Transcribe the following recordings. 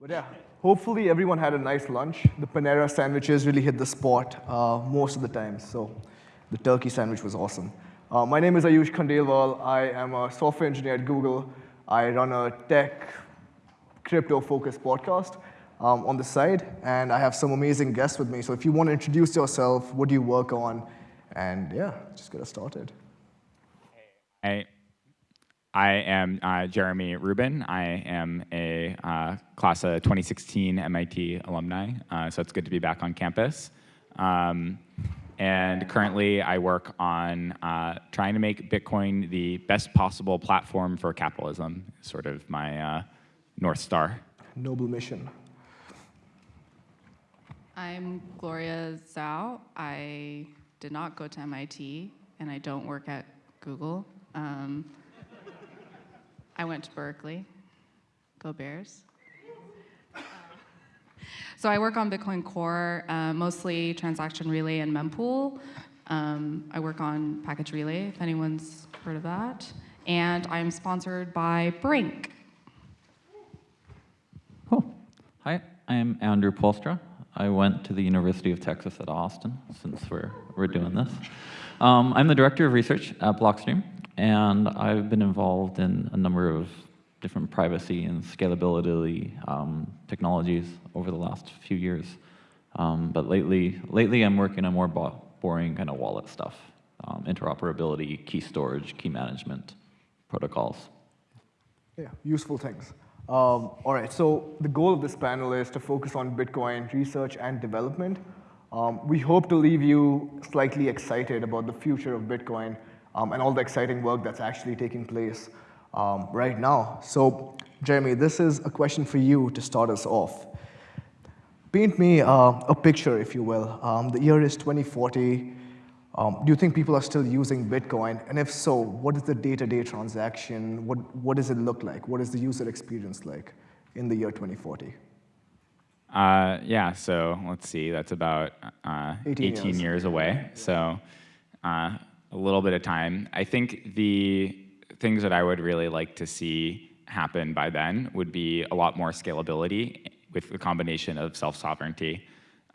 But yeah, hopefully everyone had a nice lunch. The Panera sandwiches really hit the spot uh, most of the time. So the turkey sandwich was awesome. Uh, my name is Ayush Khandelwal. I am a software engineer at Google. I run a tech, crypto-focused podcast um, on the side, and I have some amazing guests with me. So if you want to introduce yourself, what do you work on, and yeah, just get us started. Hey, I am uh, Jeremy Rubin. I am a uh, class of 2016 MIT alumni, uh, so it's good to be back on campus. Um, and currently, I work on uh, trying to make Bitcoin the best possible platform for capitalism, sort of my uh, North Star. Noble mission. I'm Gloria Zhao. I did not go to MIT, and I don't work at Google. Um, I went to Berkeley. Go Bears. So I work on Bitcoin Core, uh, mostly transaction relay and mempool. Um, I work on package relay, if anyone's heard of that. And I'm sponsored by Brink. Cool. Hi, I'm Andrew Poelstra. I went to the University of Texas at Austin, since we're, we're doing this. Um, I'm the Director of Research at Blockstream, and I've been involved in a number of different privacy and scalability um, technologies over the last few years. Um, but lately, lately I'm working on more boring kind of wallet stuff, um, interoperability, key storage, key management protocols. Yeah, useful things. Um, all right, so the goal of this panel is to focus on Bitcoin research and development. Um, we hope to leave you slightly excited about the future of Bitcoin um, and all the exciting work that's actually taking place um, right now. So, Jeremy, this is a question for you to start us off. Paint me uh, a picture, if you will. Um, the year is 2040. Um, do you think people are still using Bitcoin? And if so, what is the day-to-day -day transaction? What, what does it look like? What is the user experience like in the year 2040? Uh, yeah, so let's see, that's about uh, 18, 18 years. years. away. So uh, a little bit of time. I think the things that I would really like to see happen by then would be a lot more scalability with the combination of self-sovereignty.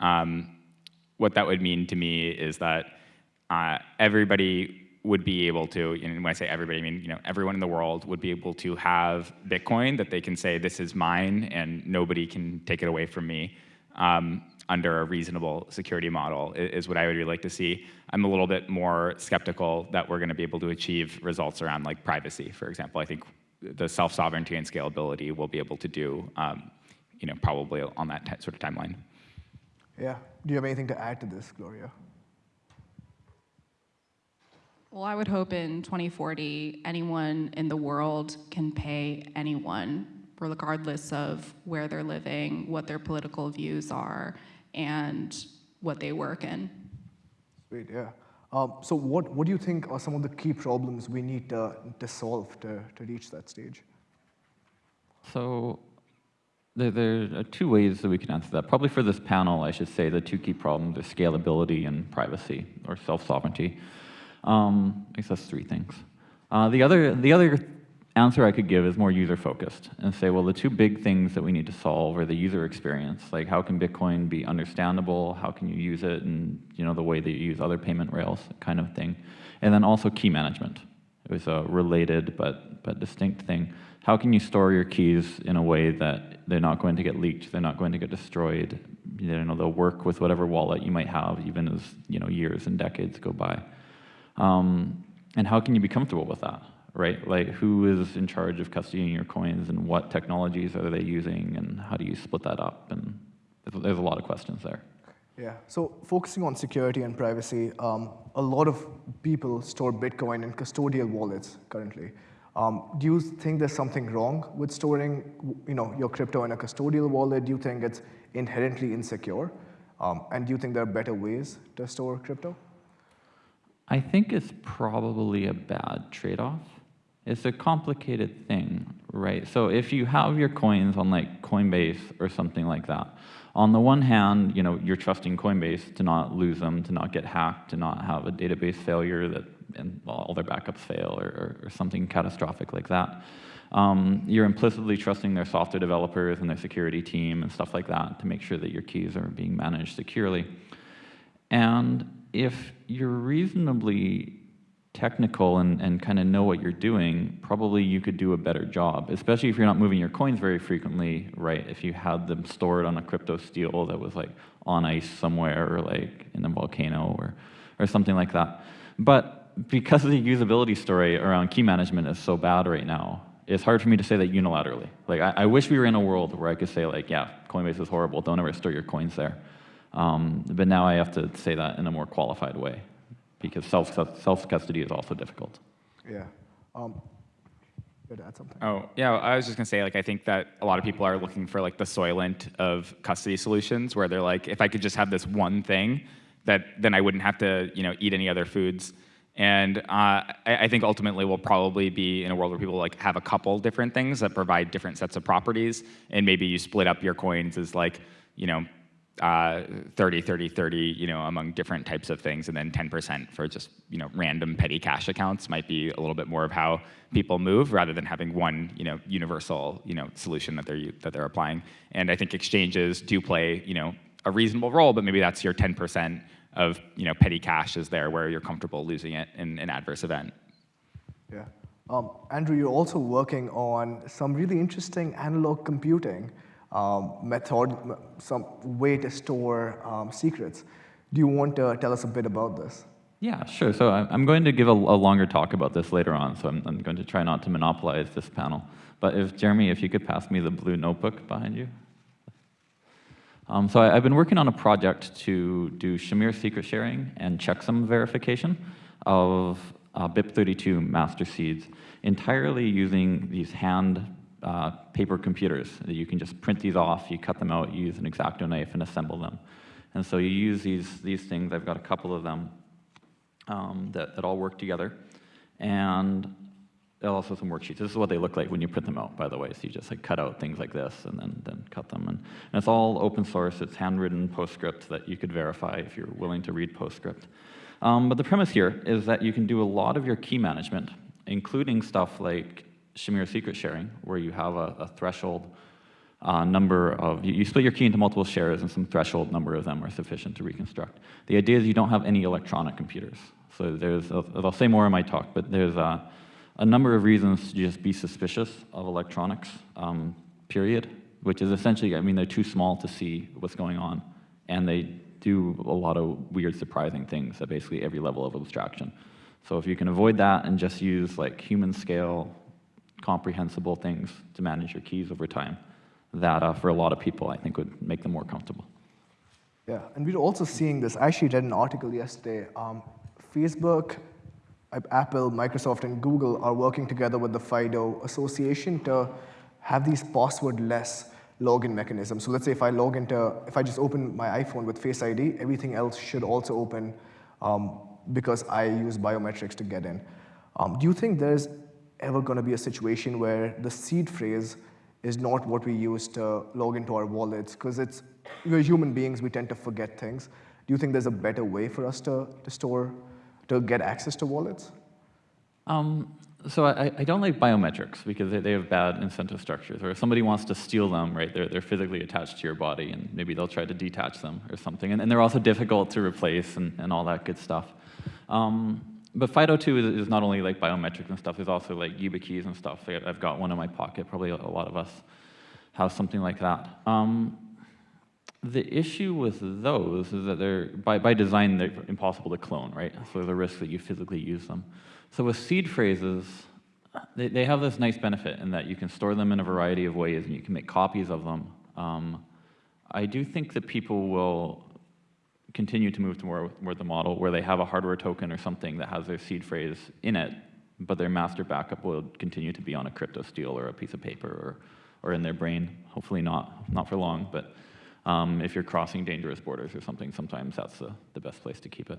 Um, what that would mean to me is that uh, everybody would be able to, and when I say everybody, I mean you know everyone in the world would be able to have Bitcoin that they can say this is mine and nobody can take it away from me. Um, under a reasonable security model is what I would really like to see. I'm a little bit more skeptical that we're going to be able to achieve results around like privacy, for example. I think the self-sovereignty and scalability we'll be able to do, um, you know, probably on that sort of timeline. Yeah. Do you have anything to add to this, Gloria? Well, I would hope in 2040, anyone in the world can pay anyone regardless of where they're living, what their political views are, and what they work in. Sweet, yeah. Um, so what, what do you think are some of the key problems we need to, to solve to, to reach that stage? So there, there, are two ways that we can answer that. Probably for this panel, I should say the two key problems are scalability and privacy, or self-sovereignty. Um, I guess that's three things. Uh, the, other, the other answer I could give is more user-focused and say, well, the two big things that we need to solve are the user experience, like how can Bitcoin be understandable, how can you use it, and you know the way that you use other payment rails, kind of thing, and then also key management. It was a related but but distinct thing. How can you store your keys in a way that they're not going to get leaked, they're not going to get destroyed, you know, they'll work with whatever wallet you might have, even as you know years and decades go by. Um, and how can you be comfortable with that? Right? Like who is in charge of custodying your coins and what technologies are they using and how do you split that up? And there's a lot of questions there. Yeah, so focusing on security and privacy, um, a lot of people store Bitcoin in custodial wallets currently. Um, do you think there's something wrong with storing you know, your crypto in a custodial wallet? Do you think it's inherently insecure? Um, and do you think there are better ways to store crypto? I think it's probably a bad trade-off. It's a complicated thing, right? So if you have your coins on like Coinbase or something like that, on the one hand, you know, you're trusting Coinbase to not lose them, to not get hacked, to not have a database failure that and all their backups fail or, or, or something catastrophic like that. Um, you're implicitly trusting their software developers and their security team and stuff like that to make sure that your keys are being managed securely. And if you're reasonably technical and, and kind of know what you're doing, probably you could do a better job, especially if you're not moving your coins very frequently, right? If you had them stored on a crypto steel that was like on ice somewhere or like in a volcano or, or something like that. But because the usability story around key management is so bad right now, it's hard for me to say that unilaterally. Like, I, I, wish we were in a world where I could say, like, yeah, Coinbase is horrible, don't ever store your coins there. Um, but now I have to say that in a more qualified way because self, self custody is also difficult. Yeah. Um, to add something. Oh, yeah, I was just gonna say, like, I think that a lot of people are looking for like the Soylent of custody solutions where they're like, if I could just have this one thing, that then I wouldn't have to, you know, eat any other foods. And uh, I, I, think ultimately we'll probably be in a world where people like have a couple different things that provide different sets of properties, and maybe you split up your coins as like, you know, uh, 30, 30, 30, you know, among different types of things, and then 10% for just, you know, random petty cash accounts might be a little bit more of how people move rather than having one, you know, universal, you know, solution that they're that they're applying. And I think exchanges do play, you know, a reasonable role, but maybe that's your 10% of you know petty cash is there where you're comfortable losing it in an adverse event. Yeah. Um, Andrew, you're also working on some really interesting analog computing um, method, some way to store um, secrets. Do you want to tell us a bit about this? Yeah, sure. So I'm going to give a, longer talk about this later on, so I'm, I'm, going to try not to monopolize this panel. But if, Jeremy, if you could pass me the blue notebook behind you. Um, so I, have been working on a project to do Shamir secret sharing and checksum verification of uh, BIP32 master seeds entirely using these hand uh, paper computers. You can just print these off, you cut them out, you use an X-Acto knife and assemble them. And so you use these, these things, I've got a couple of them um, that, that all work together. And also some worksheets. This is what they look like when you print them out, by the way. So you just like cut out things like this and then, then cut them. And, and it's all open source. It's handwritten PostScript that you could verify if you're willing to read PostScript. Um, but the premise here is that you can do a lot of your key management, including stuff like Shamir secret sharing, where you have a, a threshold uh, number of, you, you, split your key into multiple shares and some threshold number of them are sufficient to reconstruct. The idea is you don't have any electronic computers. So there's, I'll, I'll say more in my talk, but there's a, a number of reasons to just be suspicious of electronics, um, period, which is essentially, I mean, they're too small to see what's going on, and they do a lot of weird, surprising things at basically every level of abstraction. So if you can avoid that and just use like human scale, comprehensible things to manage your keys over time, that uh, for a lot of people, I think would make them more comfortable. Yeah, and we're also seeing this. I actually read an article yesterday. Um, Facebook Apple, Microsoft, and Google are working together with the FIDO Association to have these password-less login mechanisms. So let's say if I log into, if I just open my iPhone with Face ID, everything else should also open um, because I use biometrics to get in. Um, do you think there's ever going to be a situation where the seed phrase is not what we use to log into our wallets? Because it's we're human beings, we tend to forget things. Do you think there's a better way for us to, to store to get access to wallets? Um, so I, I, don't like biometrics because they, they, have bad incentive structures. Or if somebody wants to steal them, right, they're, they're physically attached to your body, and maybe they'll try to detach them or something. And, and they're also difficult to replace and, and all that good stuff. Um, but FIDO2 is, is, not only like biometrics and stuff, there's also like YubiKeys and stuff. I've got one in my pocket, probably a lot of us have something like that. Um, the issue with those is that they're, by, by design, they're impossible to clone, right? So there's a risk that you physically use them. So with seed phrases, they, they have this nice benefit in that you can store them in a variety of ways and you can make copies of them. Um, I do think that people will continue to move toward, the model where they have a hardware token or something that has their seed phrase in it, but their master backup will continue to be on a crypto steel or a piece of paper or, or in their brain. Hopefully not, not for long, but um, if you're crossing dangerous borders or something, sometimes that's the, the best place to keep it.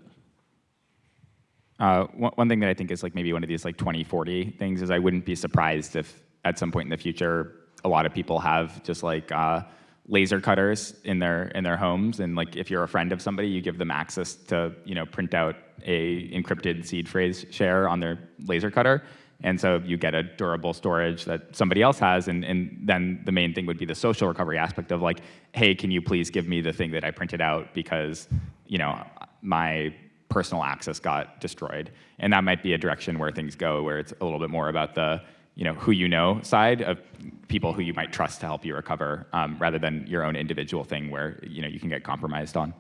Uh, one, one, thing that I think is like maybe one of these like 2040 things is I wouldn't be surprised if at some point in the future a lot of people have just like uh, laser cutters in their in their homes, and like if you're a friend of somebody, you give them access to you know print out a encrypted seed phrase share on their laser cutter, and so you get a durable storage that somebody else has, and, and then the main thing would be the social recovery aspect of like, hey, can you please give me the thing that I printed out because you know my personal access got destroyed, and that might be a direction where things go, where it's a little bit more about the you know, who you know side of people who you might trust to help you recover, um, rather than your own individual thing where you know you can get compromised on.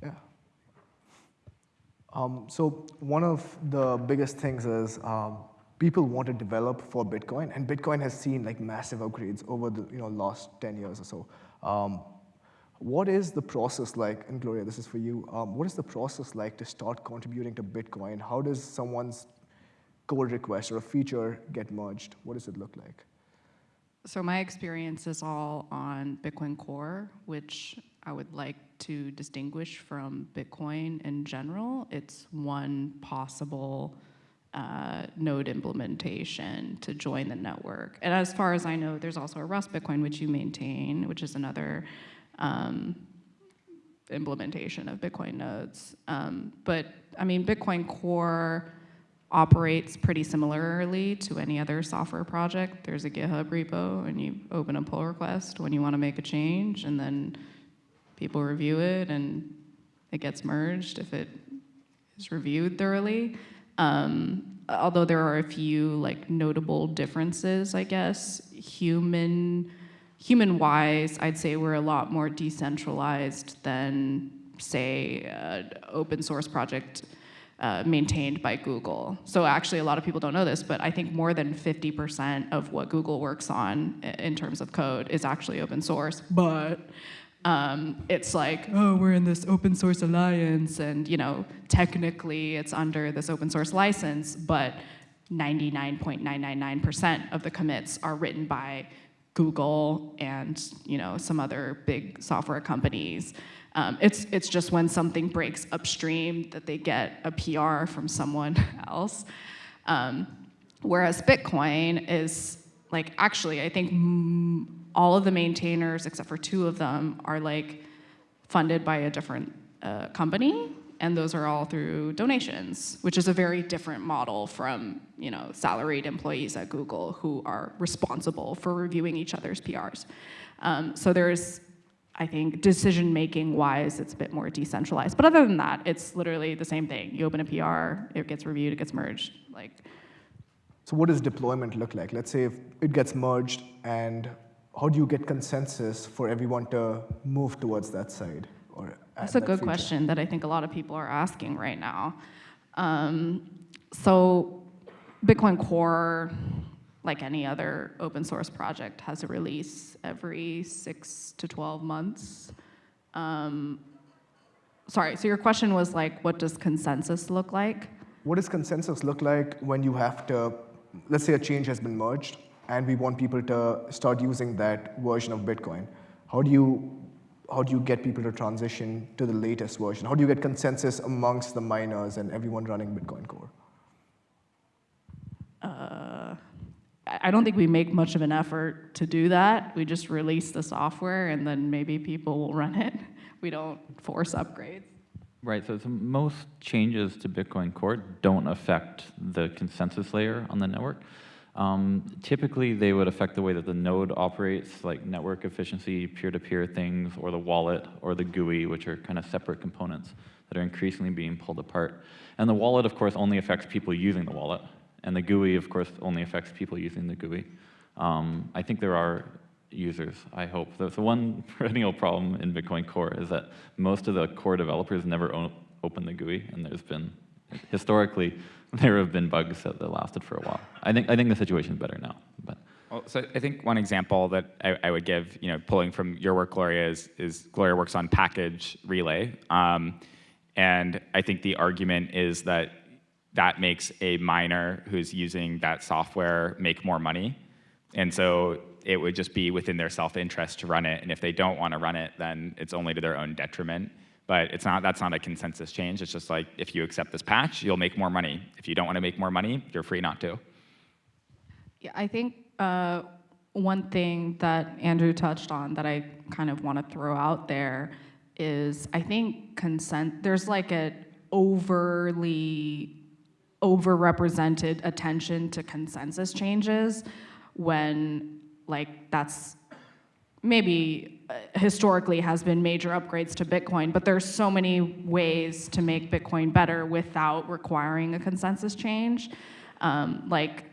Yeah. Um, so one of the biggest things is um, people want to develop for Bitcoin, and Bitcoin has seen like massive upgrades over the you know last 10 years or so. Um, what is the process like, and Gloria, this is for you, um, what is the process like to start contributing to Bitcoin? How does someone's request or a feature get merged? What does it look like? So my experience is all on Bitcoin Core, which I would like to distinguish from Bitcoin in general. It's one possible uh, node implementation to join the network. And as far as I know, there's also a Rust Bitcoin, which you maintain, which is another um, implementation of Bitcoin nodes. Um, but I mean, Bitcoin Core operates pretty similarly to any other software project. There's a GitHub repo, and you open a pull request when you want to make a change, and then people review it, and it gets merged if it is reviewed thoroughly. Um, although there are a few like notable differences, I guess, human human-wise, I'd say we're a lot more decentralized than, say, an open source project uh, maintained by Google. So actually, a lot of people don't know this, but I think more than 50% of what Google works on in terms of code is actually open source. But um, it's like, oh, we're in this open source alliance, and you know, technically it's under this open source license, but 99.999% of the commits are written by Google and you know some other big software companies. Um, it's it's just when something breaks upstream that they get a PR from someone else. Um, whereas Bitcoin is like actually I think all of the maintainers except for two of them are like funded by a different uh, company and those are all through donations, which is a very different model from you know salaried employees at Google who are responsible for reviewing each other's PRs. Um, so there's, I think, decision making wise, it's a bit more decentralized. But other than that, it's literally the same thing. You open a PR, it gets reviewed, it gets merged. Like. So what does deployment look like? Let's say if it gets merged, and how do you get consensus for everyone to move towards that side? Or That's a good feature? question that I think a lot of people are asking right now. Um, so Bitcoin Core, like any other open source project, has a release every six to 12 months. Um, sorry, so your question was like, what does consensus look like? What does consensus look like when you have to, let's say a change has been merged and we want people to start using that version of Bitcoin. How do you how do you get people to transition to the latest version? How do you get consensus amongst the miners and everyone running Bitcoin Core? I don't think we make much of an effort to do that. We just release the software and then maybe people will run it. We don't force upgrades. Right, so, most changes to Bitcoin Core don't affect the consensus layer on the network. Um, typically, they would affect the way that the node operates, like network efficiency, peer-to-peer -peer things, or the wallet, or the GUI, which are kind of separate components that are increasingly being pulled apart. And the wallet, of course, only affects people using the wallet. And the GUI, of course, only affects people using the GUI. Um, I think there are users, I hope. The, the one perennial problem in Bitcoin Core is that most of the core developers never open the GUI, and there's been, historically, there have been bugs that, that lasted for a while. I think, I think the situation is better now. But. Well, so I think one example that I, I, would give, you know, pulling from your work, Gloria, is, is Gloria works on package relay. Um, and I think the argument is that that makes a miner who's using that software make more money. And so it would just be within their self-interest to run it. And if they don't want to run it, then it's only to their own detriment. But it's not, that's not a consensus change. It's just like, if you accept this patch, you'll make more money. If you don't want to make more money, you're free not to. Yeah, I think uh, one thing that Andrew touched on that I kind of want to throw out there is I think consent, there's like an overly overrepresented attention to consensus changes when like that's maybe uh, historically has been major upgrades to Bitcoin, but there's so many ways to make Bitcoin better without requiring a consensus change. Um, like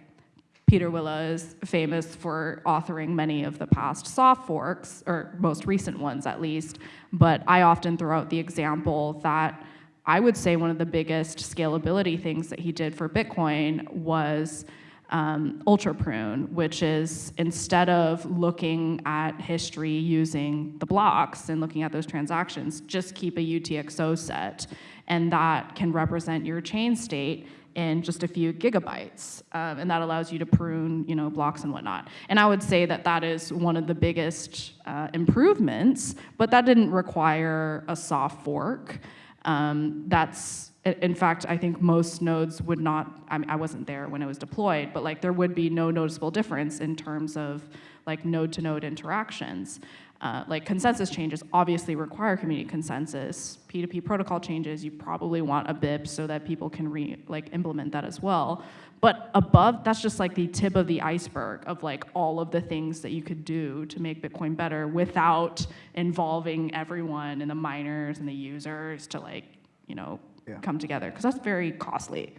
Pieter Wuille is famous for authoring many of the past soft forks, or most recent ones at least, but I often throw out the example that I would say one of the biggest scalability things that he did for Bitcoin was um, ultra prune, which is instead of looking at history using the blocks and looking at those transactions, just keep a UTXO set. And that can represent your chain state in just a few gigabytes. Um, and that allows you to prune you know, blocks and whatnot. And I would say that that is one of the biggest uh, improvements, but that didn't require a soft fork. Um, that's in fact, I think most nodes would not, I, mean, I wasn't there when it was deployed, but like there would be no noticeable difference in terms of like node to node interactions. Uh, like consensus changes obviously require community consensus. P2P protocol changes, you probably want a BIP so that people can re, like implement that as well. But above, that's just like the tip of the iceberg of like all of the things that you could do to make Bitcoin better without involving everyone and the miners and the users to like, you know, yeah. come together because that's very costly.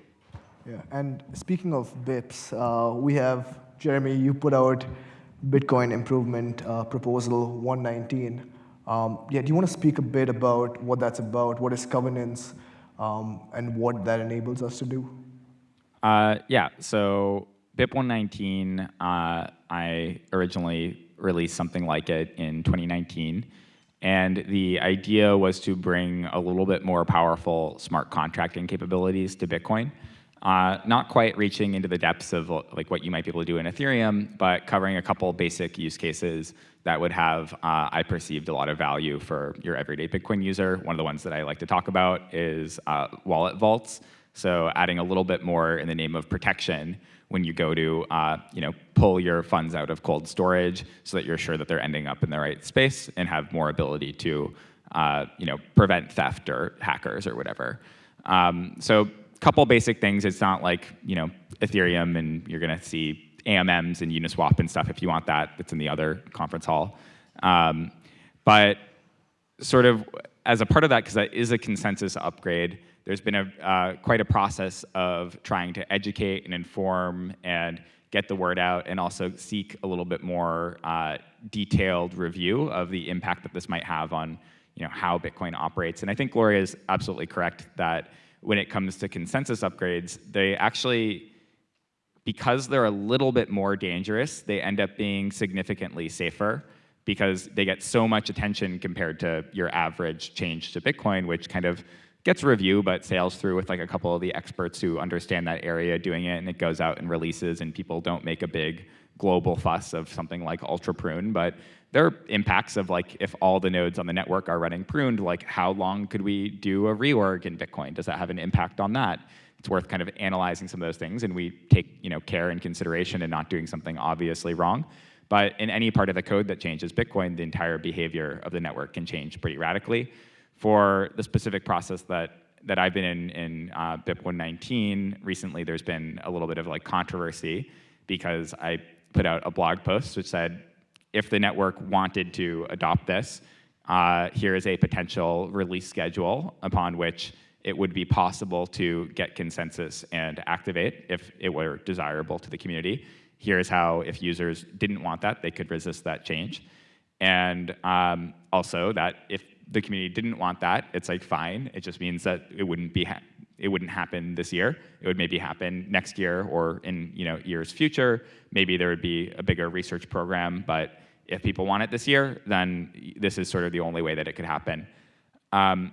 Yeah, and speaking of BIPs, uh, we have, Jeremy, you put out Bitcoin Improvement uh, Proposal 119. Um, yeah, do you want to speak a bit about what that's about, what is governance, um, and what that enables us to do? Uh, yeah, so BIP 119, uh, I originally released something like it in 2019. And the idea was to bring a little bit more powerful smart contracting capabilities to Bitcoin. Uh, not quite reaching into the depths of like what you might be able to do in Ethereum, but covering a couple basic use cases that would have, uh, I perceived, a lot of value for your everyday Bitcoin user. One of the ones that I like to talk about is uh, wallet vaults. So adding a little bit more in the name of protection when you go to uh, you know, pull your funds out of cold storage so that you're sure that they're ending up in the right space and have more ability to uh, you know, prevent theft or hackers or whatever. Um, so a couple basic things. It's not like you know, Ethereum and you're going to see AMMs and Uniswap and stuff if you want that. It's in the other conference hall. Um, but sort of as a part of that, because that is a consensus upgrade, there's been a, uh, quite a process of trying to educate and inform and get the word out and also seek a little bit more uh, detailed review of the impact that this might have on you know, how Bitcoin operates. And I think Gloria is absolutely correct that when it comes to consensus upgrades, they actually, because they're a little bit more dangerous, they end up being significantly safer because they get so much attention compared to your average change to Bitcoin, which kind of gets review, but sails through with like a couple of the experts who understand that area doing it, and it goes out and releases, and people don't make a big global fuss of something like Ultra Prune, but there are impacts of like if all the nodes on the network are running pruned, like how long could we do a reorg in Bitcoin? Does that have an impact on that? It's worth kind of analyzing some of those things, and we take you know care and consideration in not doing something obviously wrong. But in any part of the code that changes Bitcoin, the entire behavior of the network can change pretty radically for the specific process that that I've been in in uh, BIP 119 recently, there's been a little bit of like controversy because I put out a blog post which said, if the network wanted to adopt this, uh, here is a potential release schedule upon which it would be possible to get consensus and activate if it were desirable to the community. Here's how, if users didn't want that, they could resist that change. And um, also that if the community didn't want that, it's like fine. It just means that it wouldn't be it wouldn't happen this year. It would maybe happen next year or in you know years future. Maybe there would be a bigger research program, but if people want it this year, then this is sort of the only way that it could happen. Um,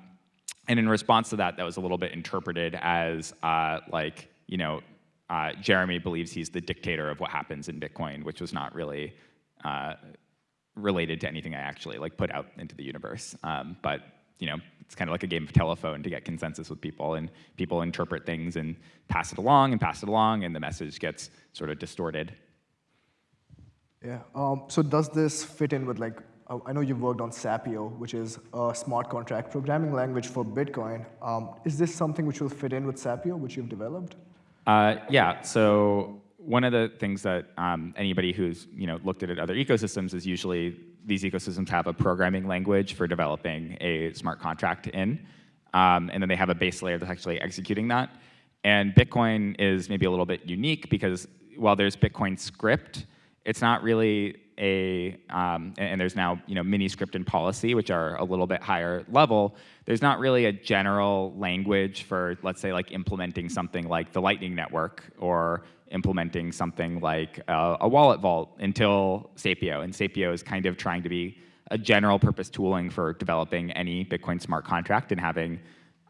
and in response to that, that was a little bit interpreted as uh, like you know uh, Jeremy believes he's the dictator of what happens in Bitcoin, which was not really uh, related to anything I actually like put out into the universe. Um, but you know, it's kind of like a game of telephone to get consensus with people, and people interpret things and pass it along and pass it along, and the message gets sort of distorted. Yeah. Um, so does this fit in with like, uh, I know you've worked on Sapio, which is a smart contract programming language for Bitcoin. Um, is this something which will fit in with Sapio, which you've developed? Uh, yeah, so one of the things that um, anybody who's you know looked at other ecosystems is usually these ecosystems have a programming language for developing a smart contract in, um, and then they have a base layer that's actually executing that. And Bitcoin is maybe a little bit unique because while there's Bitcoin script, it's not really a, um, and there's now you know mini script and policy, which are a little bit higher level. There's not really a general language for, let's say, like implementing something like the Lightning Network or implementing something like a, a wallet vault until Sapio. And Sapio is kind of trying to be a general purpose tooling for developing any Bitcoin smart contract and having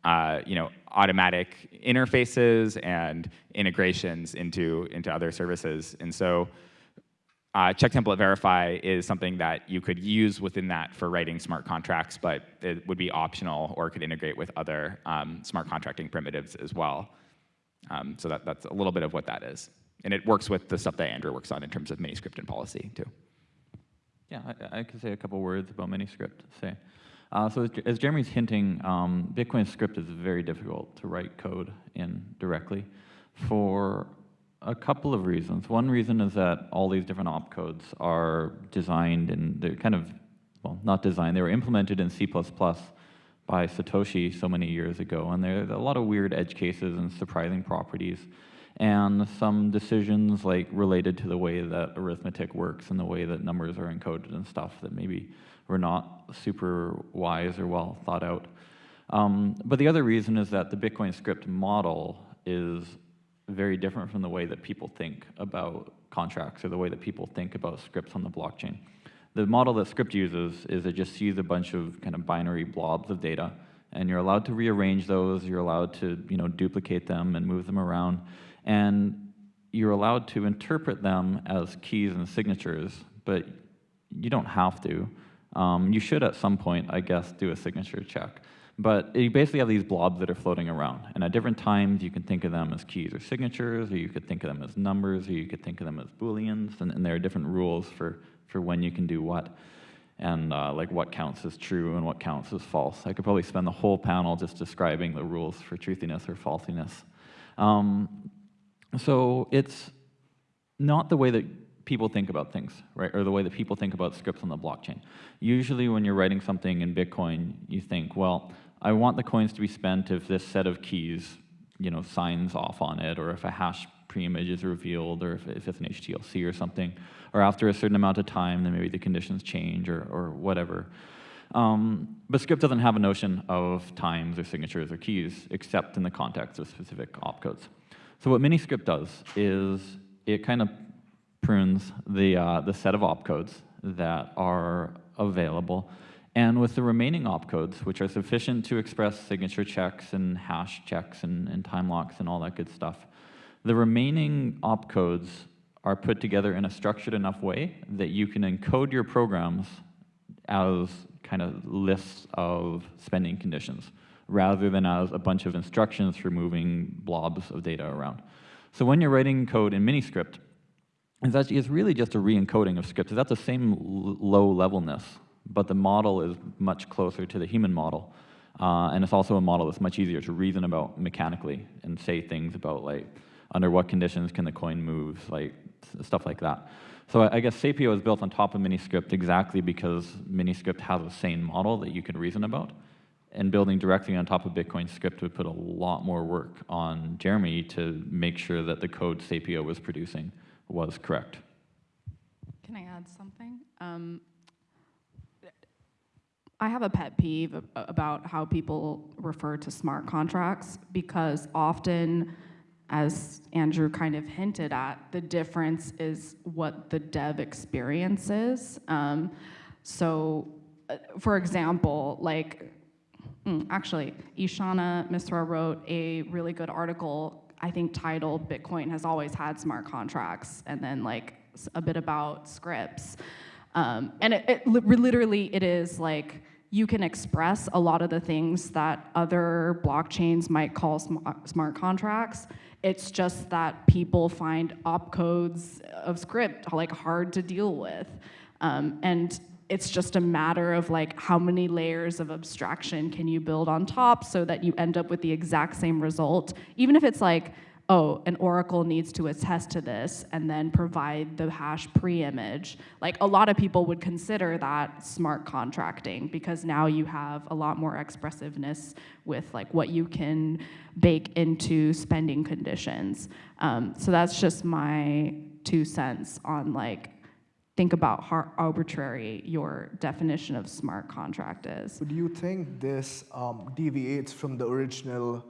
uh, you know, automatic interfaces and integrations into, into other services. And so uh, check template verify is something that you could use within that for writing smart contracts, but it would be optional or could integrate with other um, smart contracting primitives as well. Um, so that, that's a little bit of what that is. And it works with the stuff that Andrew works on in terms of miniscript and policy too. Yeah, I, I could say a couple words about miniscript. Say, uh, so as, as, Jeremy's hinting, um, Bitcoin script is very difficult to write code in directly for a couple of reasons. One reason is that all these different opcodes are designed and they're kind of, well, not designed, they were implemented in C++ by Satoshi so many years ago, and there are a lot of weird edge cases and surprising properties, and some decisions like related to the way that arithmetic works and the way that numbers are encoded and stuff that maybe were not super wise or well thought out. Um, but the other reason is that the Bitcoin script model is very different from the way that people think about contracts or the way that people think about scripts on the blockchain. The model that script uses is it just sees a bunch of kind of binary blobs of data, and you're allowed to rearrange those, you're allowed to you know, duplicate them and move them around, and you're allowed to interpret them as keys and signatures, but you don't have to. Um, you should at some point, I guess, do a signature check. But you basically have these blobs that are floating around. And at different times, you can think of them as keys or signatures, or you could think of them as numbers, or you could think of them as booleans. And, and there are different rules for, for when you can do what, and uh, like what counts as true and what counts as false. I could probably spend the whole panel just describing the rules for truthiness or falsiness. Um, so it's not the way that people think about things, right? Or the way that people think about scripts on the blockchain. Usually when you're writing something in Bitcoin, you think, well, I want the coins to be spent if this set of keys, you know, signs off on it, or if a hash preimage is revealed, or if, if it's an HTLC or something, or after a certain amount of time, then maybe the conditions change, or, or whatever. Um, but script doesn't have a notion of times or signatures or keys, except in the context of specific opcodes. So what miniscript does is it kind of prunes the, uh, the set of opcodes that are available and with the remaining opcodes, which are sufficient to express signature checks and hash checks and, and time locks and all that good stuff, the remaining opcodes are put together in a structured enough way that you can encode your programs as kind of lists of spending conditions rather than as a bunch of instructions for moving blobs of data around. So when you're writing code in miniscript, it's, actually, it's really just a re-encoding of scripts. It's at the same low levelness but the model is much closer to the human model. Uh, and it's also a model that's much easier to reason about mechanically and say things about like, under what conditions can the coin move, like stuff like that. So I, guess Sapio is built on top of Miniscript exactly because Miniscript has a sane model that you can reason about. And building directly on top of Bitcoin script would put a lot more work on Jeremy to make sure that the code Sapio was producing was correct. Can I add something? Um, I have a pet peeve about how people refer to smart contracts because often, as Andrew kind of hinted at, the difference is what the dev experience is. Um, so, uh, for example, like, mm, actually, Ishana Misra wrote a really good article, I think titled Bitcoin has always had smart contracts, and then like a bit about scripts. Um, and it, it, literally, it is like you can express a lot of the things that other blockchains might call sm smart contracts It's just that people find opcodes of script like hard to deal with. Um, and it's just a matter of like how many layers of abstraction can you build on top so that you end up with the exact same result, even if it's like, oh, an oracle needs to attest to this and then provide the hash pre-image. Like a lot of people would consider that smart contracting because now you have a lot more expressiveness with like what you can bake into spending conditions. Um, so that's just my two cents on like think about how arbitrary your definition of smart contract is. Do you think this um, deviates from the original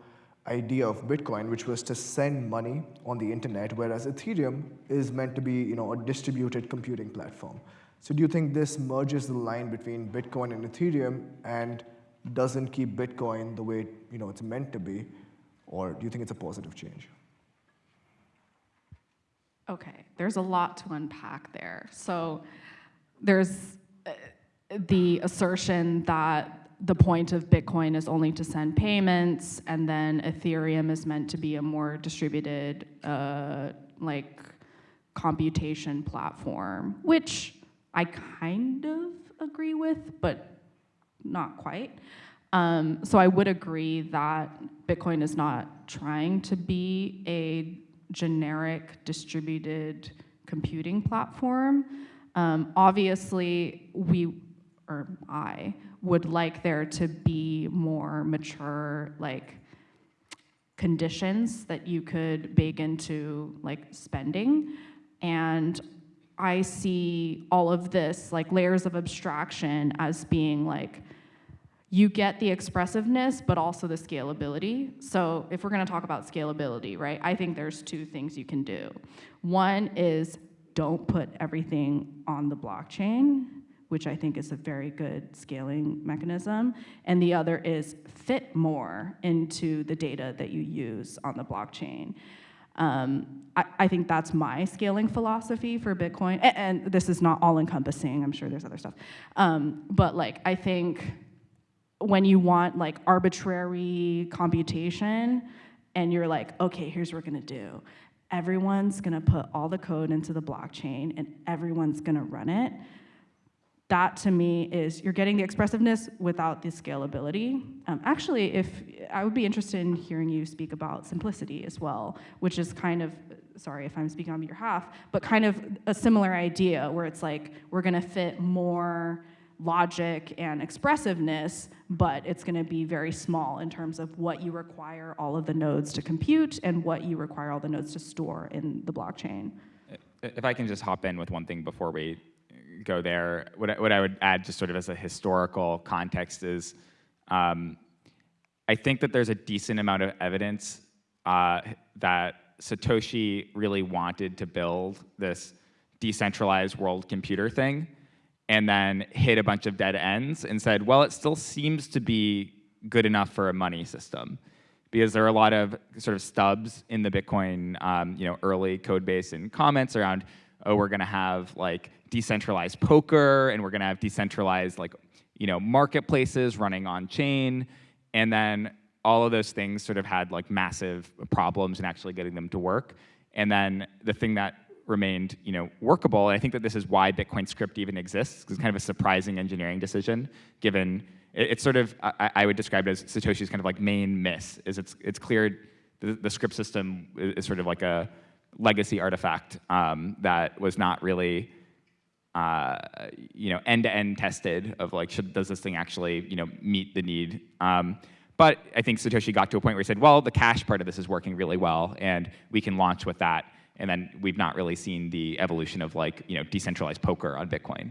idea of Bitcoin, which was to send money on the internet, whereas Ethereum is meant to be you know, a distributed computing platform? So do you think this merges the line between Bitcoin and Ethereum and doesn't keep Bitcoin the way you know, it's meant to be? Or do you think it's a positive change? Okay, there's a lot to unpack there. So there's uh, the assertion that the point of Bitcoin is only to send payments, and then Ethereum is meant to be a more distributed, uh, like, computation platform, which I kind of agree with, but not quite. Um, so I would agree that Bitcoin is not trying to be a generic distributed computing platform. Um, obviously, we, or I, would like there to be more mature, like, conditions that you could bake into, like, spending. And I see all of this, like, layers of abstraction as being, like, you get the expressiveness, but also the scalability. So if we're gonna talk about scalability, right, I think there's two things you can do. One is don't put everything on the blockchain, which I think is a very good scaling mechanism. And the other is fit more into the data that you use on the blockchain. Um, I, I, think that's my scaling philosophy for Bitcoin. And, and, this is not all encompassing, I'm sure there's other stuff. Um, but like, I think when you want like arbitrary computation and you're like, okay, here's what we're gonna do. Everyone's gonna put all the code into the blockchain and everyone's gonna run it. That to me is, you're getting the expressiveness without the scalability. Um, actually, if I would be interested in hearing you speak about simplicity as well, which is kind of, sorry if I'm speaking on your behalf, but kind of a similar idea where it's like, we're gonna fit more logic and expressiveness, but it's going to be very small in terms of what you require all of the nodes to compute and what you require all the nodes to store in the blockchain. If I can just hop in with one thing before we go there, what I, what I would add just sort of as a historical context is um, I think that there's a decent amount of evidence uh, that Satoshi really wanted to build this decentralized world computer thing and then hit a bunch of dead ends and said, well, it still seems to be good enough for a money system. Because there are a lot of sort of stubs in the Bitcoin, um, you know, early code base and comments around, oh, we're gonna have like decentralized poker and we're gonna have decentralized like, you know, marketplaces running on chain. And then all of those things sort of had like massive problems in actually getting them to work. And then the thing that remained you know, workable. And I think that this is why Bitcoin script even exists. It's kind of a surprising engineering decision, given it, it's sort of, I, I, would describe it as Satoshi's kind of like main miss, is it's, it's clear the, the script system is, is, sort of like a legacy artifact um, that was not really uh, you know, end-to-end -end tested of like, should, does this thing actually, you know, meet the need? Um, but I think Satoshi got to a point where he said, well, the cash part of this is working really well, and we can launch with that. And then we've not really seen the evolution of like, you know, decentralized poker on Bitcoin.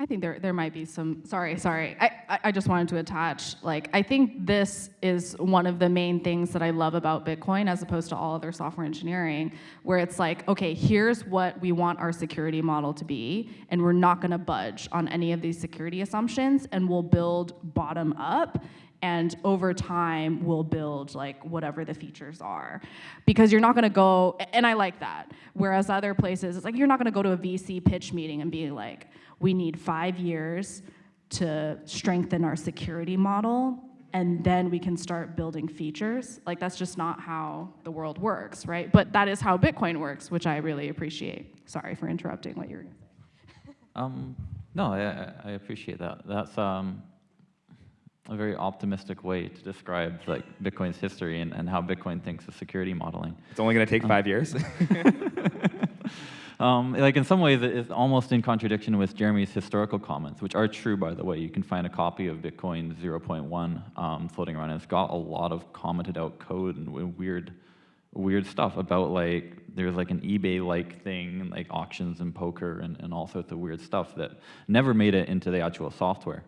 I think there, there might be some, sorry, sorry. I, I just wanted to attach, like, I think this is one of the main things that I love about Bitcoin as opposed to all other software engineering, where it's like, okay, here's what we want our security model to be, and we're not gonna budge on any of these security assumptions, and we'll build bottom up, and over time we'll build like whatever the features are because you're not going to go and i like that whereas other places it's like you're not going to go to a vc pitch meeting and be like we need five years to strengthen our security model and then we can start building features. Like that's just not how the world works, right? But that is how Bitcoin works, which I really appreciate. Sorry for interrupting what you were going to say. Um, no, I, I appreciate that. That's um, a very optimistic way to describe like Bitcoin's history and, and how Bitcoin thinks of security modeling. It's only going to take five years. Um, like in some ways, it's almost in contradiction with Jeremy's historical comments, which are true, by the way. You can find a copy of Bitcoin 0.1 um, floating around, it's got a lot of commented out code and weird, weird stuff about like there's like an eBay-like thing, like auctions and poker and, and all sorts of weird stuff that never made it into the actual software.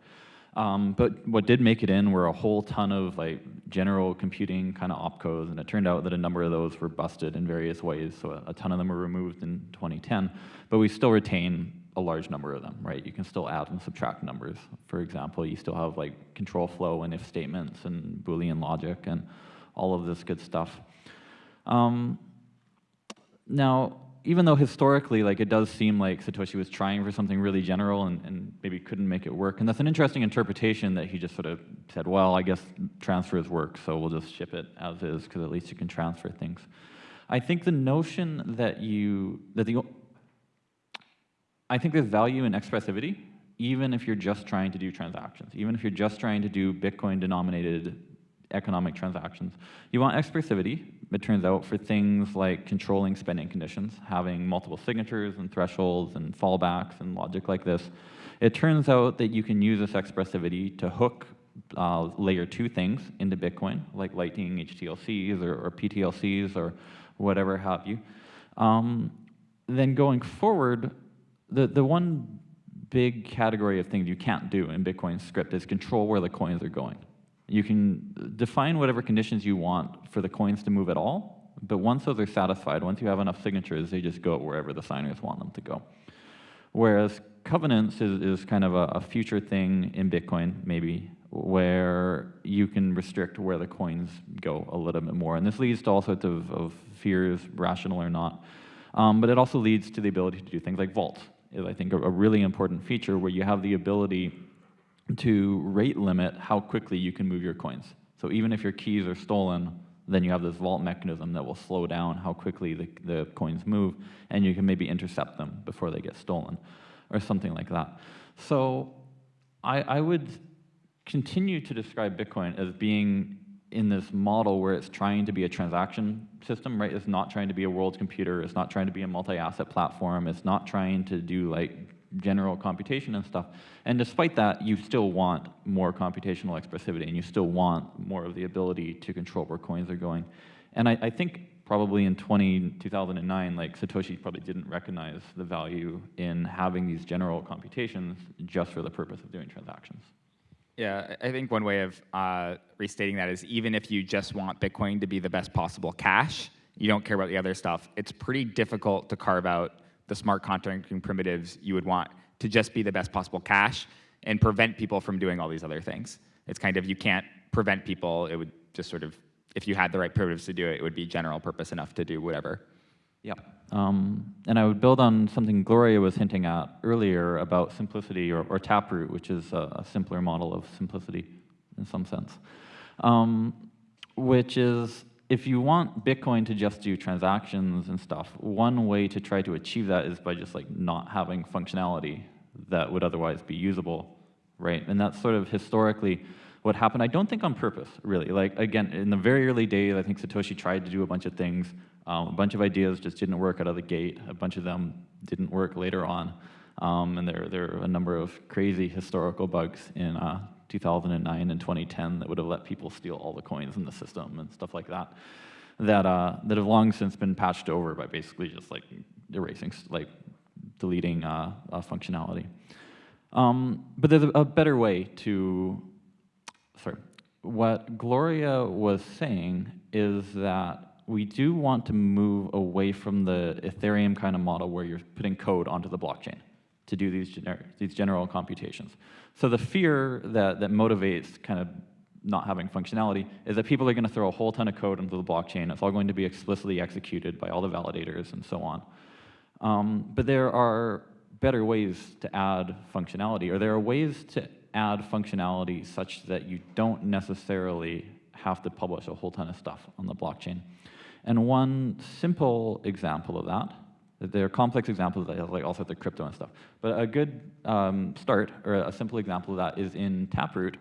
Um, but what did make it in were a whole ton of like general computing kind of opcodes, and it turned out that a number of those were busted in various ways. So a, a ton of them were removed in 2010, but we still retain a large number of them, right? You can still add and subtract numbers. For example, you still have like control flow and if statements and Boolean logic and all of this good stuff. Um, now, even though historically, like it does seem like Satoshi was trying for something really general and, and maybe couldn't make it work, and that's an interesting interpretation that he just sort of said, well, I guess transfers work, so we'll just ship it as is because at least you can transfer things. I think the notion that you that the I think there's value in expressivity, even if you're just trying to do transactions, even if you're just trying to do Bitcoin denominated economic transactions. You want expressivity, it turns out, for things like controlling spending conditions, having multiple signatures and thresholds and fallbacks and logic like this. It turns out that you can use this expressivity to hook uh, layer two things into Bitcoin, like Lightning HTLCs or, or PTLCs or whatever have you. Um, then going forward, the, the one big category of things you can't do in Bitcoin script is control where the coins are going. You can define whatever conditions you want for the coins to move at all, but once those are satisfied, once you have enough signatures, they just go wherever the signers want them to go. Whereas covenants is, is kind of a, a future thing in Bitcoin, maybe, where you can restrict where the coins go a little bit more. And this leads to all sorts of, of fears, rational or not. Um, but it also leads to the ability to do things like vaults, is I think a, a really important feature where you have the ability to rate limit how quickly you can move your coins. So even if your keys are stolen, then you have this vault mechanism that will slow down how quickly the, the coins move, and you can maybe intercept them before they get stolen, or something like that. So I, I would continue to describe Bitcoin as being in this model where it's trying to be a transaction system, right? It's not trying to be a world computer. It's not trying to be a multi-asset platform. It's not trying to do like general computation and stuff. And despite that, you still want more computational expressivity, and you still want more of the ability to control where coins are going. And I, I think probably in 20, 2009, like Satoshi probably didn't recognize the value in having these general computations just for the purpose of doing transactions. Yeah, I think one way of uh, restating that is even if you just want Bitcoin to be the best possible cash, you don't care about the other stuff, it's pretty difficult to carve out the smart contracting primitives you would want to just be the best possible cash and prevent people from doing all these other things. It's kind of, you can't prevent people, it would just sort of, if you had the right primitives to do it, it would be general purpose enough to do whatever. Yeah, um, and I would build on something Gloria was hinting at earlier about simplicity or, or Taproot, which is a, a, simpler model of simplicity in some sense, um, which is if you want Bitcoin to just do transactions and stuff, one way to try to achieve that is by just like not having functionality that would otherwise be usable, right? And that's sort of historically what happened. I don't think on purpose, really. Like again, in the very early days, I think Satoshi tried to do a bunch of things. Um, a bunch of ideas just didn't work out of the gate. A bunch of them didn't work later on. Um, and there, there are a number of crazy historical bugs in uh, 2009 and 2010 that would have let people steal all the coins in the system and stuff like that, that, uh, that have long since been patched over by basically just like erasing, like deleting uh, uh, functionality. Um, but there's a, a better way to, sorry, what Gloria was saying is that we do want to move away from the Ethereum kind of model where you're putting code onto the blockchain to do these, these general computations. So the fear that, that motivates kind of not having functionality is that people are going to throw a whole ton of code into the blockchain. It's all going to be explicitly executed by all the validators and so on. Um, but there are better ways to add functionality, or there are ways to add functionality such that you don't necessarily have to publish a whole ton of stuff on the blockchain. And one simple example of that, there are complex examples like all sorts of crypto and stuff, but a good um, start, or a simple example of that is in Taproot,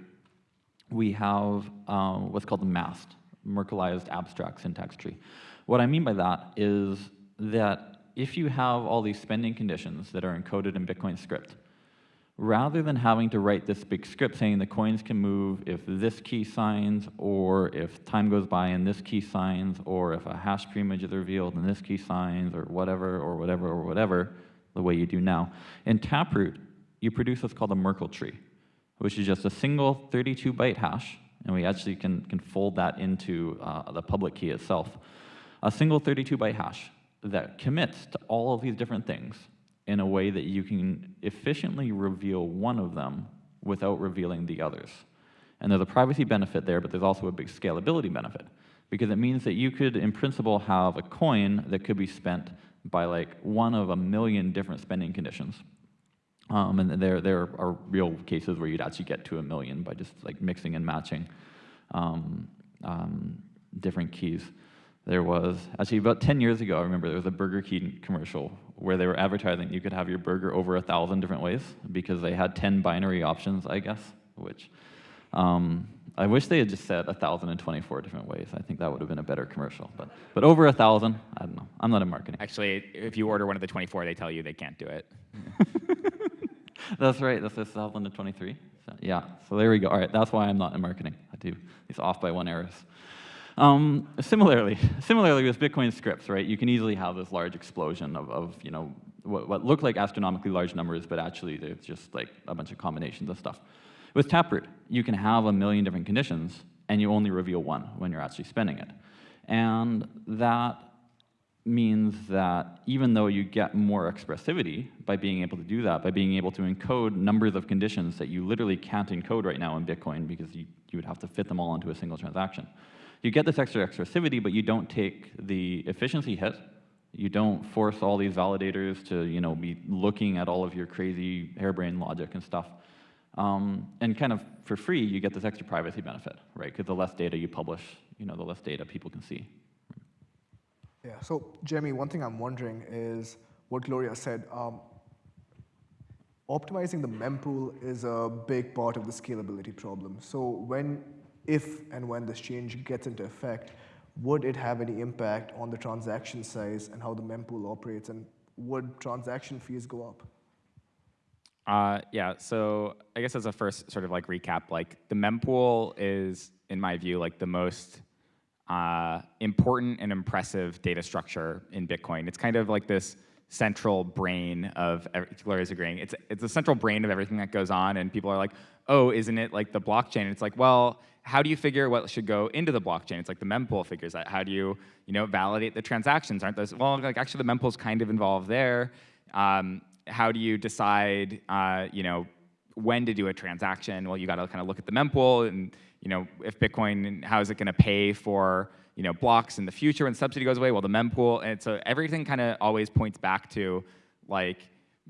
we have um, what's called the MAST, Merkleized Abstract Syntax Tree. What I mean by that is that if you have all these spending conditions that are encoded in Bitcoin script, rather than having to write this big script saying the coins can move if this key signs, or if time goes by and this key signs, or if a hash preimage is revealed and this key signs, or whatever, or whatever, or whatever, the way you do now. In Taproot, you produce what's called a Merkle tree, which is just a single 32 byte hash, and we actually can, can fold that into uh, the public key itself. A single 32 byte hash that commits to all of these different things in a way that you can efficiently reveal one of them without revealing the others. And there's a privacy benefit there, but there's also a big scalability benefit because it means that you could, in principle, have a coin that could be spent by like one of a million different spending conditions. Um, and there, there are real cases where you'd actually get to a million by just like mixing and matching um, um, different keys. There was, actually about 10 years ago, I remember there was a Burger King commercial where they were advertising you could have your burger over a thousand different ways because they had 10 binary options, I guess, which um, I wish they had just said 1,024 different ways. I think that would have been a better commercial. But, but over a 1,000, I don't know. I'm not in marketing. Actually, if you order one of the 24, they tell you they can't do it. that's right. That's 1,023. So, yeah, so there we go. All right, that's why I'm not in marketing. I do these off by one errors. Um, similarly, similarly with Bitcoin scripts, right, you can easily have this large explosion of, of you know, what, what look like astronomically large numbers, but actually there's just like a bunch of combinations of stuff. With Taproot, you can have a million different conditions, and you only reveal one when you're actually spending it. And that means that even though you get more expressivity by being able to do that, by being able to encode numbers of conditions that you literally can't encode right now in Bitcoin because you, you would have to fit them all into a single transaction, you get this extra expressivity, but you don't take the efficiency hit. You don't force all these validators to you know, be looking at all of your crazy harebrained logic and stuff. Um, and kind of for free, you get this extra privacy benefit, right? Because the less data you publish, you know, the less data people can see. Yeah, so Jeremy, one thing I'm wondering is what Gloria said. Um, optimizing the mempool is a big part of the scalability problem. So when if and when this change gets into effect, would it have any impact on the transaction size and how the mempool operates, and would transaction fees go up? Uh, yeah, so I guess as a first sort of like recap, like the mempool is, in my view, like the most uh, important and impressive data structure in Bitcoin. It's kind of like this central brain of, Gloria's agreeing, it's, it's the central brain of everything that goes on, and people are like, oh, isn't it like the blockchain? It's like, well, how do you figure what should go into the blockchain? It's like the mempool figures that. How do you, you know, validate the transactions? Aren't those, well, like actually the mempool's kind of involved there. Um, how do you decide, uh, you know, when to do a transaction? Well, you got to kind of look at the mempool and, you know, if Bitcoin, how is it going to pay for, you know, blocks in the future when subsidy goes away? Well, the mempool, and so everything kind of always points back to, like,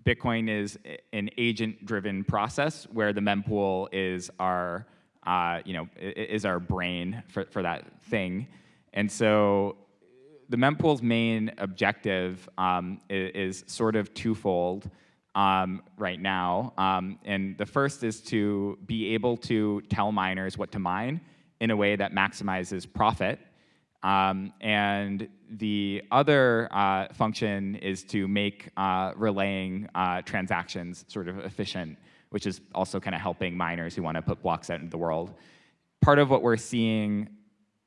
Bitcoin is an agent-driven process where the mempool is our uh, you know, is our brain for, for that thing. And so the mempool's main objective um, is, is, sort of twofold um, right now. Um, and the first is to be able to tell miners what to mine in a way that maximizes profit. Um, and the other uh, function is to make uh, relaying uh, transactions sort of efficient which is also kind of helping miners who want to put blocks out into the world. Part of what we're seeing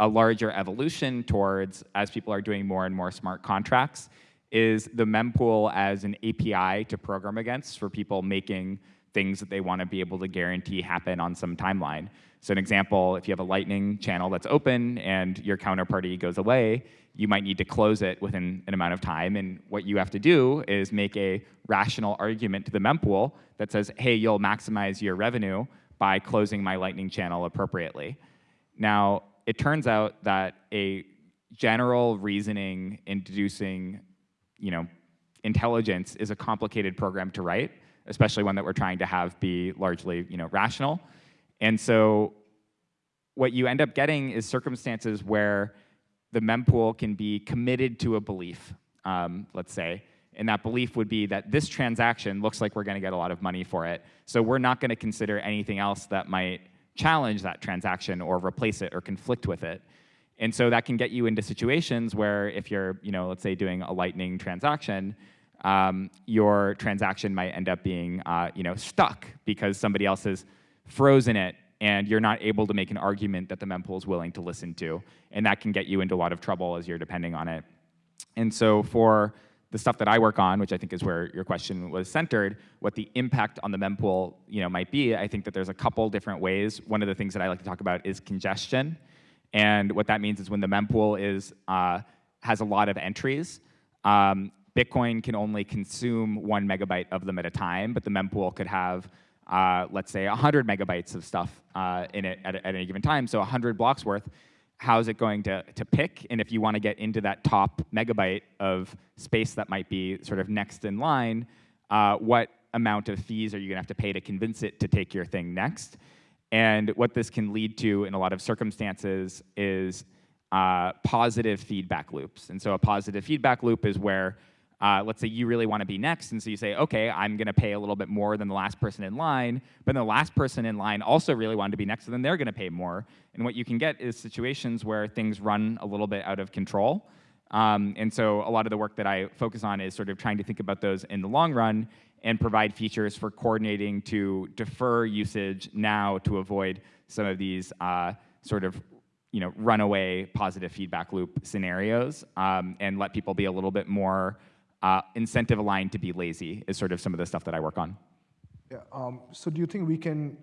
a larger evolution towards as people are doing more and more smart contracts is the mempool as an API to program against for people making things that they want to be able to guarantee happen on some timeline. So an example, if you have a Lightning channel that's open and your counterparty goes away, you might need to close it within an amount of time. And what you have to do is make a rational argument to the mempool that says, hey, you'll maximize your revenue by closing my Lightning channel appropriately. Now, it turns out that a general reasoning inducing you know, intelligence is a complicated program to write, especially one that we're trying to have be largely you know, rational. And so what you end up getting is circumstances where the mempool can be committed to a belief, um, let's say, and that belief would be that this transaction looks like we're going to get a lot of money for it, so we're not going to consider anything else that might challenge that transaction or replace it or conflict with it. And so that can get you into situations where if you're, you know, let's say doing a Lightning transaction, um, your transaction might end up being, uh, you know, stuck because somebody else has frozen it and you're not able to make an argument that the mempool is willing to listen to. And that can get you into a lot of trouble as you're depending on it. And so for the stuff that I work on, which I think is where your question was centered, what the impact on the mempool you know, might be, I think that there's a couple different ways. One of the things that I like to talk about is congestion. And what that means is when the mempool is, uh, has a lot of entries, um, Bitcoin can only consume one megabyte of them at a time, but the mempool could have, uh, let's say, 100 megabytes of stuff uh, in it at, at any given time, so 100 blocks worth how is it going to, to pick? And if you want to get into that top megabyte of space that might be sort of next in line, uh, what amount of fees are you going to have to pay to convince it to take your thing next? And what this can lead to in a lot of circumstances is uh, positive feedback loops. And so a positive feedback loop is where uh, let's say you really want to be next, and so you say, okay, I'm going to pay a little bit more than the last person in line, but the last person in line also really wanted to be next, so then they're going to pay more. And what you can get is situations where things run a little bit out of control. Um, and so a lot of the work that I focus on is sort of trying to think about those in the long run and provide features for coordinating to defer usage now to avoid some of these uh, sort of you know, runaway positive feedback loop scenarios um, and let people be a little bit more uh, incentive aligned to be lazy is sort of some of the stuff that I work on. Yeah. Um, so do you think we can,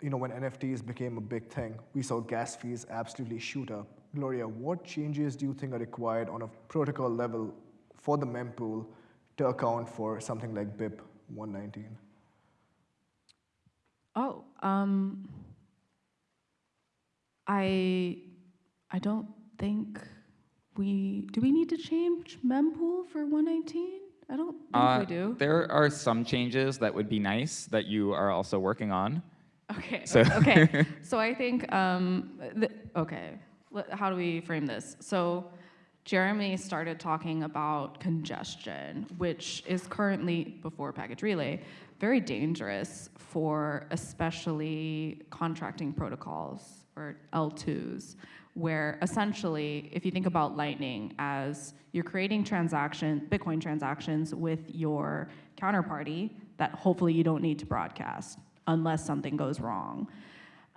you know, when NFTs became a big thing, we saw gas fees absolutely shoot up. Gloria, what changes do you think are required on a protocol level for the mempool to account for something like BIP 119? Oh, um, I, I don't think we, do we need to change mempool for 119? I don't think uh, we do. There are some changes that would be nice that you are also working on. Okay, so. okay. So I think, um, okay, how do we frame this? So Jeremy started talking about congestion, which is currently, before package relay, very dangerous for especially contracting protocols or L2s where essentially, if you think about Lightning as you're creating transaction, Bitcoin transactions with your counterparty that hopefully you don't need to broadcast unless something goes wrong.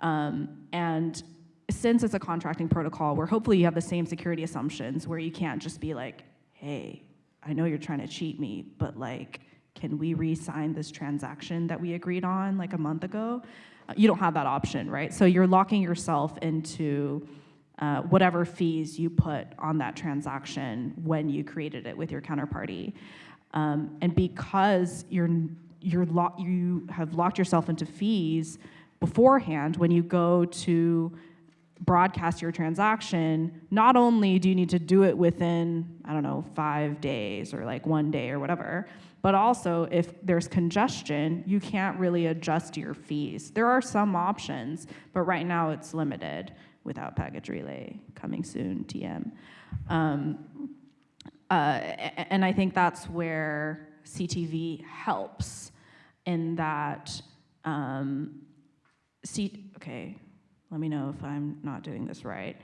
Um, and since it's a contracting protocol where hopefully you have the same security assumptions where you can't just be like, hey, I know you're trying to cheat me, but like, can we re-sign this transaction that we agreed on like a month ago? Uh, you don't have that option, right? So you're locking yourself into uh, whatever fees you put on that transaction when you created it with your counterparty. Um, and because you're, you're you have locked yourself into fees beforehand, when you go to broadcast your transaction, not only do you need to do it within, I don't know, five days or like one day or whatever, but also if there's congestion, you can't really adjust your fees. There are some options, but right now it's limited without package relay coming soon, TM. Um, uh, and I think that's where CTV helps in that, um, C okay, let me know if I'm not doing this right.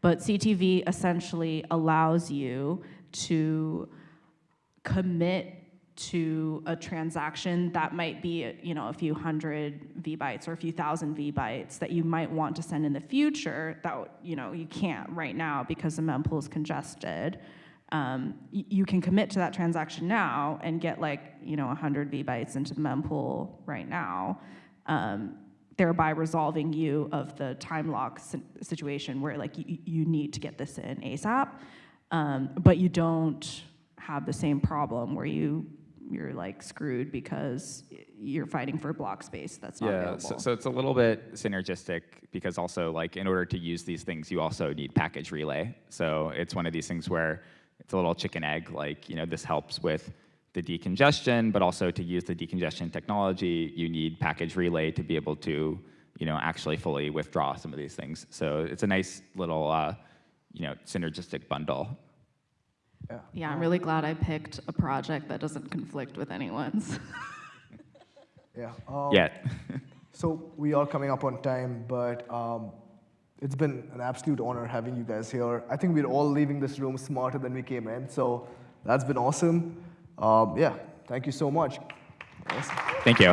But CTV essentially allows you to commit to a transaction that might be you know a few hundred V bytes or a few thousand V bytes that you might want to send in the future that you know you can't right now because the mempool is congested. Um, you can commit to that transaction now and get like you know 100 V bytes into the mempool right now, um, thereby resolving you of the time lock situation where like you, you need to get this in ASAP, um, but you don't have the same problem where you you're like screwed because you're fighting for block space that's not yeah, available. So, so it's a little bit synergistic because also like in order to use these things, you also need package relay. So it's one of these things where it's a little chicken egg, like, you know, this helps with the decongestion, but also to use the decongestion technology, you need package relay to be able to, you know, actually fully withdraw some of these things. So it's a nice little, uh, you know, synergistic bundle. Yeah. Yeah, I'm really glad I picked a project that doesn't conflict with anyone's. Yeah. Um, Yet. So we are coming up on time, but um, it's been an absolute honor having you guys here. I think we're all leaving this room smarter than we came in, so that's been awesome. Um, yeah, thank you so much. Awesome. Thank you.